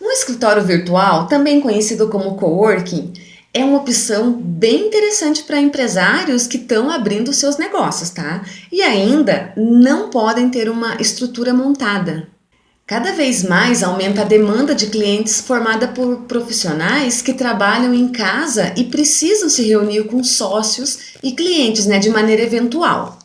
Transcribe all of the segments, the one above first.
Um escritório virtual, também conhecido como coworking, é uma opção bem interessante para empresários que estão abrindo seus negócios, tá? E ainda não podem ter uma estrutura montada. Cada vez mais aumenta a demanda de clientes formada por profissionais que trabalham em casa e precisam se reunir com sócios e clientes né, de maneira eventual.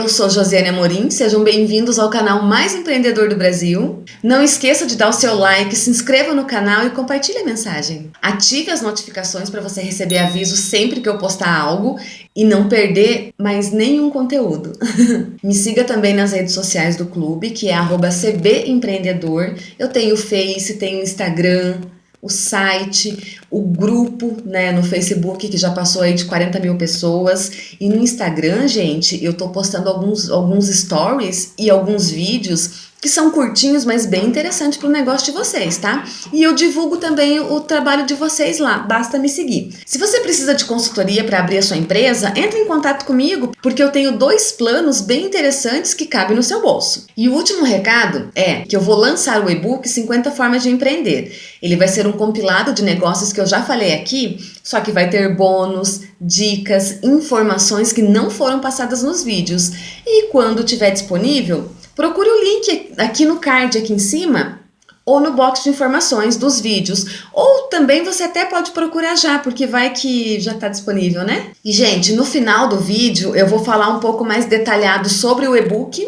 Eu sou Josiane Amorim, sejam bem-vindos ao canal mais empreendedor do Brasil. Não esqueça de dar o seu like, se inscreva no canal e compartilhe a mensagem. Ative as notificações para você receber aviso sempre que eu postar algo e não perder mais nenhum conteúdo. Me siga também nas redes sociais do clube, que é cbempreendedor. Eu tenho Face, tenho Instagram, o site, o grupo né, no Facebook, que já passou aí de 40 mil pessoas. E no Instagram, gente, eu tô postando alguns, alguns stories e alguns vídeos que são curtinhos, mas bem interessantes para o negócio de vocês, tá? E eu divulgo também o trabalho de vocês lá, basta me seguir. Se você precisa de consultoria para abrir a sua empresa, entre em contato comigo, porque eu tenho dois planos bem interessantes que cabem no seu bolso. E o último recado é que eu vou lançar o e-book 50 formas de empreender. Ele vai ser um compilado de negócios que eu já falei aqui, só que vai ter bônus, dicas, informações que não foram passadas nos vídeos. E quando tiver disponível, Procure o link aqui no card aqui em cima ou no box de informações dos vídeos. Ou também você até pode procurar já, porque vai que já está disponível, né? E, gente, no final do vídeo eu vou falar um pouco mais detalhado sobre o e-book,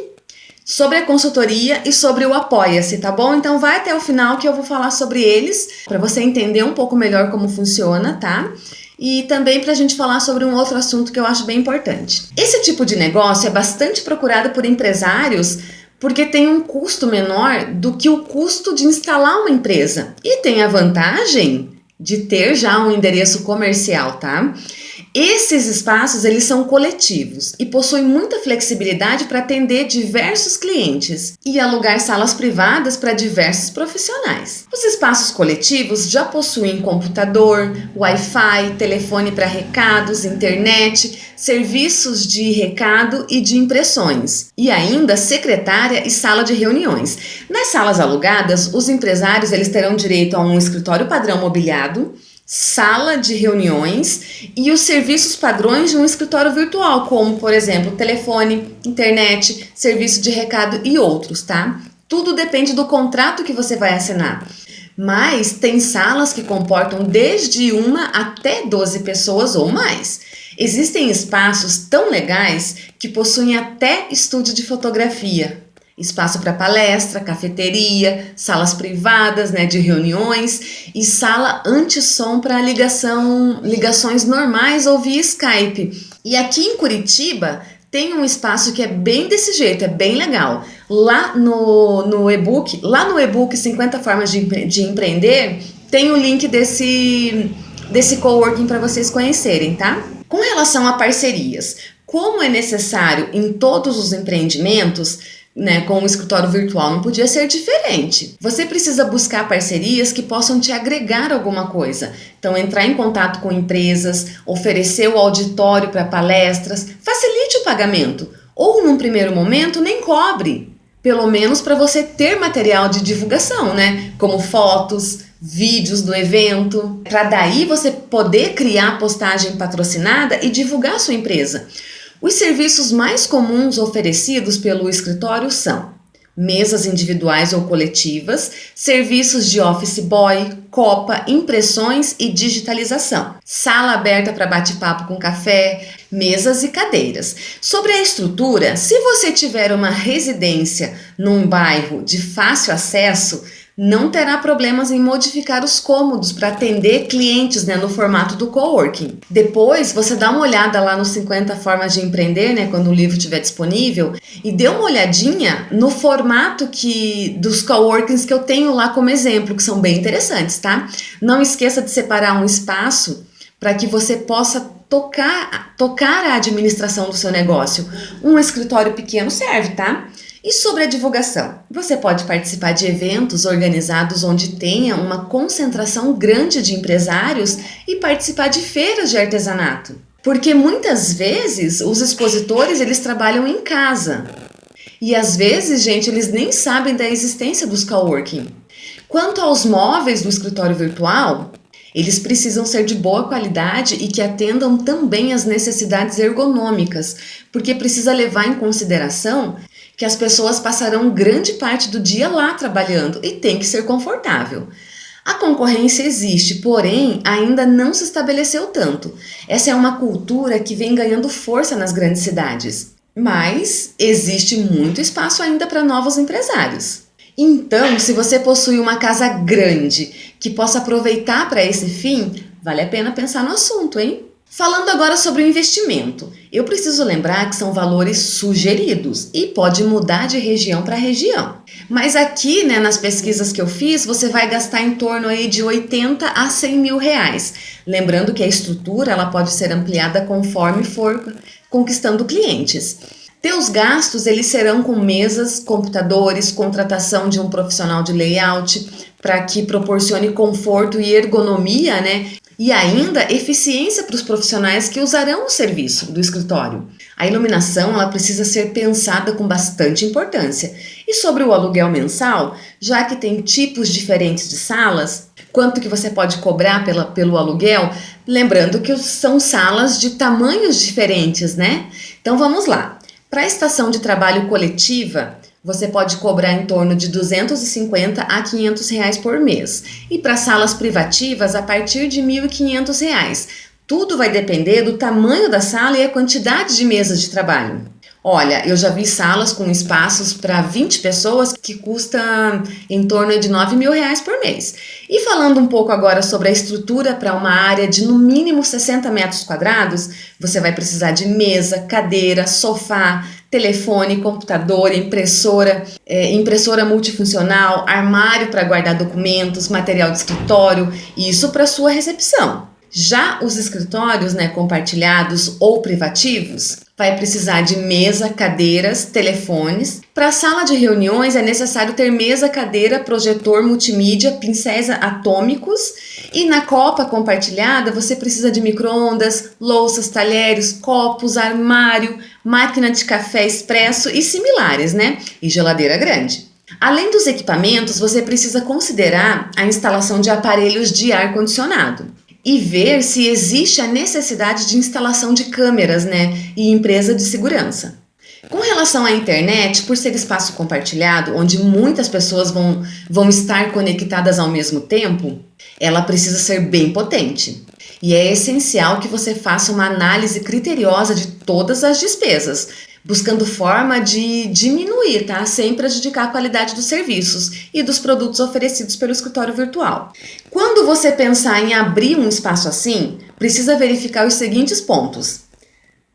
sobre a consultoria e sobre o Apoia-se, tá bom? Então vai até o final que eu vou falar sobre eles, para você entender um pouco melhor como funciona, tá? e também para a gente falar sobre um outro assunto que eu acho bem importante. Esse tipo de negócio é bastante procurado por empresários porque tem um custo menor do que o custo de instalar uma empresa e tem a vantagem de ter já um endereço comercial, tá? Esses espaços eles são coletivos e possuem muita flexibilidade para atender diversos clientes e alugar salas privadas para diversos profissionais. Os espaços coletivos já possuem computador, Wi-Fi, telefone para recados, internet, serviços de recado e de impressões e ainda secretária e sala de reuniões. Nas salas alugadas, os empresários eles terão direito a um escritório padrão mobiliado sala de reuniões e os serviços padrões de um escritório virtual, como, por exemplo, telefone, internet, serviço de recado e outros, tá? Tudo depende do contrato que você vai assinar. Mas tem salas que comportam desde uma até 12 pessoas ou mais. Existem espaços tão legais que possuem até estúdio de fotografia, espaço para palestra, cafeteria, salas privadas né, de reuniões e sala anti-som para ligação, ligações normais ou via Skype. E aqui em Curitiba tem um espaço que é bem desse jeito, é bem legal. Lá no, no e-book, lá no e-book 50 formas de, de empreender, tem o link desse, desse coworking para vocês conhecerem, tá? Com relação a parcerias, como é necessário em todos os empreendimentos, né, com o escritório virtual não podia ser diferente. Você precisa buscar parcerias que possam te agregar alguma coisa. Então, entrar em contato com empresas, oferecer o auditório para palestras, facilite o pagamento. Ou, num primeiro momento, nem cobre. Pelo menos para você ter material de divulgação, né? Como fotos, vídeos do evento, para daí você poder criar postagem patrocinada e divulgar sua empresa. Os serviços mais comuns oferecidos pelo escritório são mesas individuais ou coletivas, serviços de office boy, copa, impressões e digitalização, sala aberta para bate-papo com café, mesas e cadeiras. Sobre a estrutura, se você tiver uma residência num bairro de fácil acesso, não terá problemas em modificar os cômodos para atender clientes né, no formato do coworking. Depois, você dá uma olhada lá nos 50 formas de empreender, né, quando o livro estiver disponível, e dê uma olhadinha no formato que dos coworkings que eu tenho lá como exemplo, que são bem interessantes, tá? Não esqueça de separar um espaço para que você possa tocar, tocar a administração do seu negócio. Um escritório pequeno serve, tá? E sobre a divulgação? Você pode participar de eventos organizados onde tenha uma concentração grande de empresários e participar de feiras de artesanato. Porque muitas vezes os expositores eles trabalham em casa. E às vezes, gente, eles nem sabem da existência dos coworking. Quanto aos móveis do escritório virtual, eles precisam ser de boa qualidade e que atendam também às necessidades ergonômicas, porque precisa levar em consideração que as pessoas passarão grande parte do dia lá trabalhando e tem que ser confortável. A concorrência existe, porém ainda não se estabeleceu tanto. Essa é uma cultura que vem ganhando força nas grandes cidades. Mas existe muito espaço ainda para novos empresários. Então, se você possui uma casa grande que possa aproveitar para esse fim, vale a pena pensar no assunto, hein? Falando agora sobre o investimento, eu preciso lembrar que são valores sugeridos e pode mudar de região para região. Mas aqui, né, nas pesquisas que eu fiz, você vai gastar em torno aí de 80 a 100 mil reais. Lembrando que a estrutura ela pode ser ampliada conforme for conquistando clientes. Teus gastos eles serão com mesas, computadores, contratação de um profissional de layout para que proporcione conforto e ergonomia, né? E ainda eficiência para os profissionais que usarão o serviço do escritório. A iluminação ela precisa ser pensada com bastante importância. E sobre o aluguel mensal, já que tem tipos diferentes de salas, quanto que você pode cobrar pela, pelo aluguel, lembrando que são salas de tamanhos diferentes, né? Então vamos lá. Para a estação de trabalho coletiva, você pode cobrar em torno de 250 a 500 reais por mês. E para salas privativas, a partir de 1.500 reais. Tudo vai depender do tamanho da sala e a quantidade de mesas de trabalho. Olha, eu já vi salas com espaços para 20 pessoas que custa em torno de 9 mil reais por mês. E falando um pouco agora sobre a estrutura para uma área de no mínimo 60 metros quadrados, você vai precisar de mesa, cadeira, sofá, telefone, computador, impressora, é, impressora multifuncional, armário para guardar documentos, material de escritório, isso para sua recepção. Já os escritórios né, compartilhados ou privativos, vai precisar de mesa, cadeiras, telefones. Para a sala de reuniões é necessário ter mesa, cadeira, projetor, multimídia, pincéis atômicos. E na copa compartilhada você precisa de microondas, louças, talheres, copos, armário, máquina de café expresso e similares, né? E geladeira grande. Além dos equipamentos, você precisa considerar a instalação de aparelhos de ar-condicionado e ver se existe a necessidade de instalação de câmeras né, e empresa de segurança. Com relação à internet, por ser espaço compartilhado, onde muitas pessoas vão, vão estar conectadas ao mesmo tempo, ela precisa ser bem potente. E é essencial que você faça uma análise criteriosa de todas as despesas, buscando forma de diminuir, tá? Sem prejudicar a qualidade dos serviços e dos produtos oferecidos pelo escritório virtual. Quando você pensar em abrir um espaço assim, precisa verificar os seguintes pontos.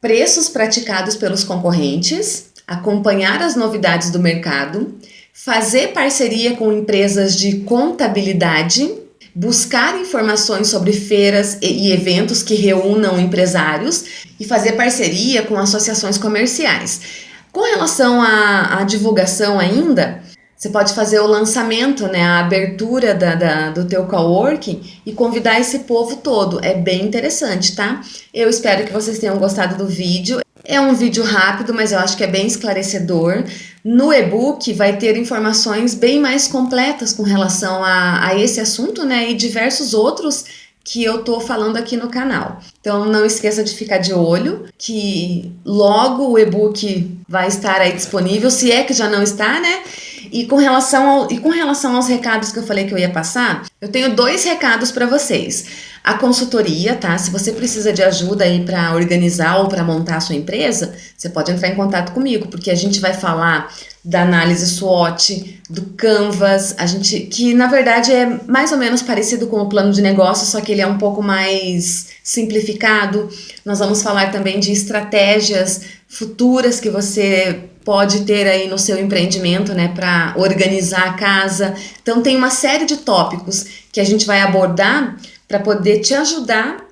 Preços praticados pelos concorrentes, acompanhar as novidades do mercado, fazer parceria com empresas de contabilidade, buscar informações sobre feiras e eventos que reúnam empresários e fazer parceria com associações comerciais. Com relação à, à divulgação ainda, você pode fazer o lançamento, né, a abertura da, da, do teu coworking e convidar esse povo todo. É bem interessante, tá? Eu espero que vocês tenham gostado do vídeo. É um vídeo rápido, mas eu acho que é bem esclarecedor. No e-book vai ter informações bem mais completas com relação a, a esse assunto, né? E diversos outros que eu tô falando aqui no canal. Então não esqueça de ficar de olho que logo o e-book vai estar aí disponível, se é que já não está, né? E com relação ao, e com relação aos recados que eu falei que eu ia passar, eu tenho dois recados para vocês. A consultoria, tá? Se você precisa de ajuda aí para organizar ou para montar a sua empresa, você pode entrar em contato comigo, porque a gente vai falar da análise SWOT, do Canvas, a gente que na verdade é mais ou menos parecido com o plano de negócio, só que ele é um pouco mais simplificado. Nós vamos falar também de estratégias futuras que você pode ter aí no seu empreendimento, né, para organizar a casa. Então tem uma série de tópicos que a gente vai abordar para poder te ajudar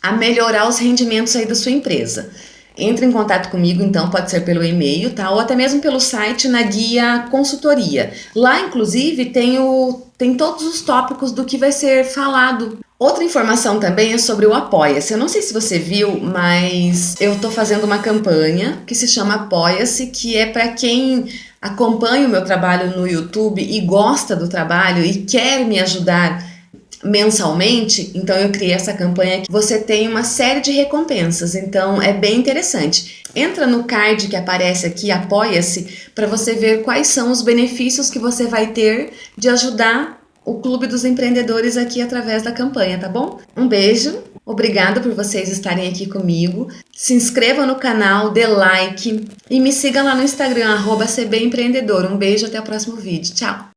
a melhorar os rendimentos aí da sua empresa. Entre em contato comigo, então, pode ser pelo e-mail, tá? Ou até mesmo pelo site na guia consultoria. Lá, inclusive, tem, o, tem todos os tópicos do que vai ser falado Outra informação também é sobre o Apoia-se. Eu não sei se você viu, mas eu estou fazendo uma campanha que se chama Apoia-se, que é para quem acompanha o meu trabalho no YouTube e gosta do trabalho e quer me ajudar mensalmente, então eu criei essa campanha que você tem uma série de recompensas, então é bem interessante. Entra no card que aparece aqui, apoia-se, para você ver quais são os benefícios que você vai ter de ajudar o Clube dos Empreendedores aqui através da campanha, tá bom? Um beijo, obrigada por vocês estarem aqui comigo. Se inscreva no canal, dê like e me siga lá no Instagram, arroba. Um beijo, até o próximo vídeo. Tchau!